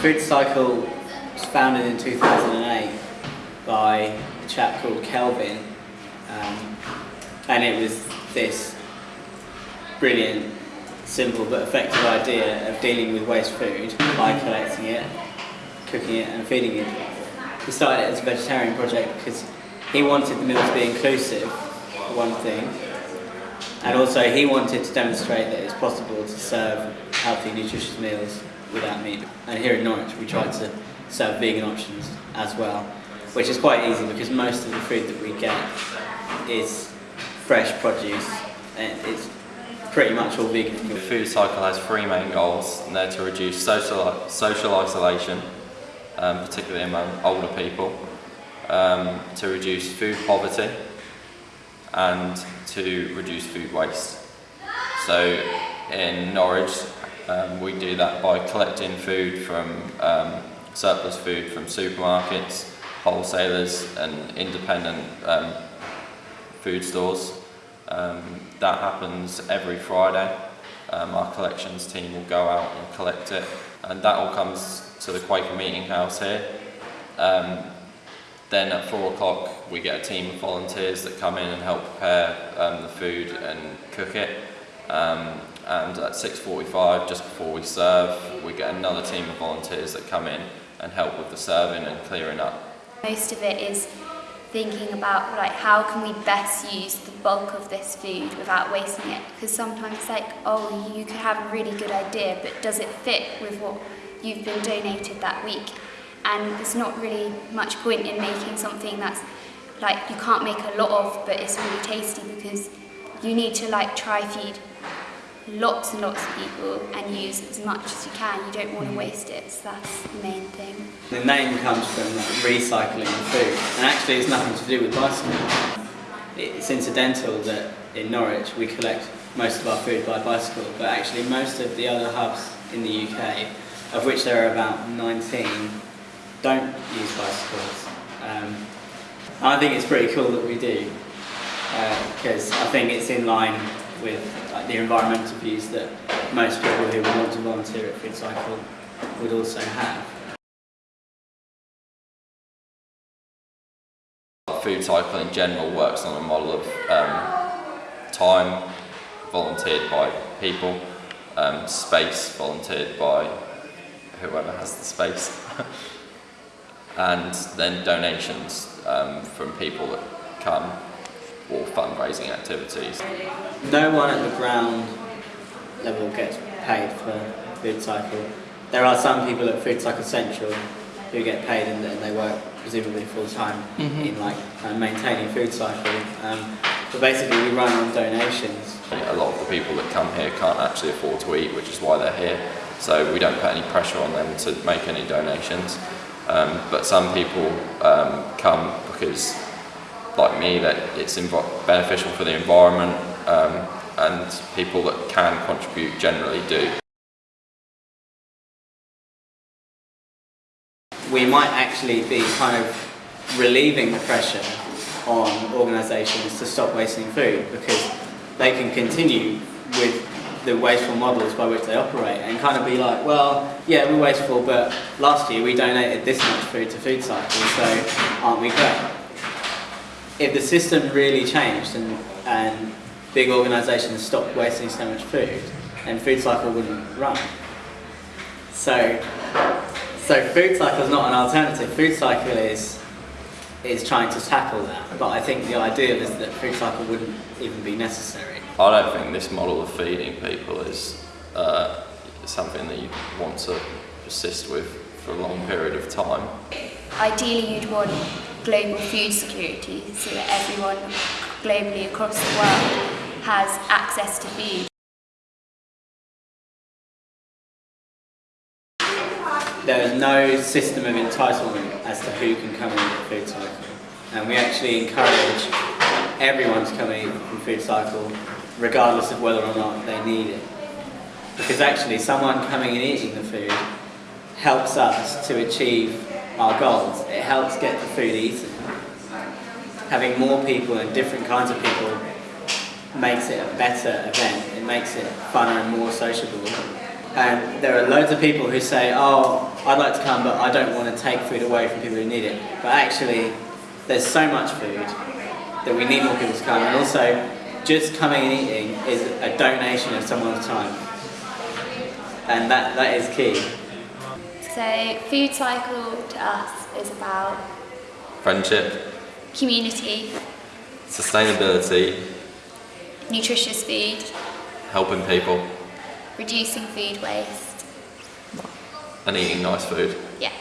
Food Cycle was founded in 2008 by a chap called Kelvin um, and it was this brilliant, simple but effective idea of dealing with waste food by collecting it, cooking it and feeding it. He started it as a vegetarian project because he wanted the meal to be inclusive, for one thing, and also he wanted to demonstrate that it's possible to serve healthy, nutritious meals without meat. And here in Norwich we try to serve vegan options as well, which is quite easy because most of the food that we get is fresh produce and it's pretty much all vegan. The food cycle has three main goals and they're to reduce social, social isolation, um, particularly among older people, um, to reduce food poverty and to reduce food waste. So in Norwich um, we do that by collecting food from um, surplus food from supermarkets, wholesalers and independent um, food stores. Um, that happens every Friday. Um, our collections team will go out and collect it and that all comes to the Quaker Meeting House here. Um, then at four o'clock we get a team of volunteers that come in and help prepare the food and cook it. Um, and at 6.45, just before we serve, we get another team of volunteers that come in and help with the serving and clearing up. Most of it is thinking about like how can we best use the bulk of this food without wasting it? Because sometimes it's like oh you could have a really good idea but does it fit with what you've been donated that week? And there's not really much point in making something that's like you can't make a lot of but it's really tasty because you need to like try feed lots and lots of people and use as much as you can. You don't want to waste it, so that's the main thing. The name comes from recycling food, and actually it's nothing to do with bicycle. It's incidental that in Norwich we collect most of our food by bicycle, but actually most of the other hubs in the UK, of which there are about 19, don't use bicycles. Um, I think it's pretty cool that we do, because uh, I think it's in line with like, the environmental views that most people who want to volunteer at Food Cycle would also have. Food Cycle in general works on a model of um, time volunteered by people, um, space volunteered by whoever has the space, and then donations um, from people that come or fundraising activities. No one at the ground level gets paid for Food Cycle. There are some people at Food Cycle Central who get paid and, and they work presumably full time mm -hmm. in like uh, maintaining Food Cycle. Um, but basically we run on donations. A lot of the people that come here can't actually afford to eat, which is why they're here. So we don't put any pressure on them to make any donations. Um, but some people um, come because like me that it's beneficial for the environment um, and people that can contribute generally do. We might actually be kind of relieving the pressure on organisations to stop wasting food because they can continue with the wasteful models by which they operate and kind of be like, well, yeah, we're wasteful, but last year we donated this much food to Food Cycle, so aren't we great? If the system really changed and, and big organisations stopped wasting so much food, then food cycle wouldn't run. So, so food cycle is not an alternative. Food cycle is is trying to tackle that. But I think the ideal is that food cycle wouldn't even be necessary. I don't think this model of feeding people is uh, something that you want to persist with for a long period of time. Ideally, you'd want global food security so that everyone globally across the world has access to food. There is no system of entitlement as to who can come in the food cycle and we actually encourage everyone to come in from food cycle regardless of whether or not they need it. Because actually someone coming and eating the food helps us to achieve our goals. It helps get the food eaten. Having more people and different kinds of people makes it a better event. It makes it funner and more sociable. And there are loads of people who say, oh, I'd like to come, but I don't want to take food away from people who need it. But actually, there's so much food that we need more people to come. And also, just coming and eating is a donation of someone's time. And that, that is key. So, food cycle to us is about Friendship, community, sustainability, nutritious food, helping people, reducing food waste. and eating nice food. Yeah.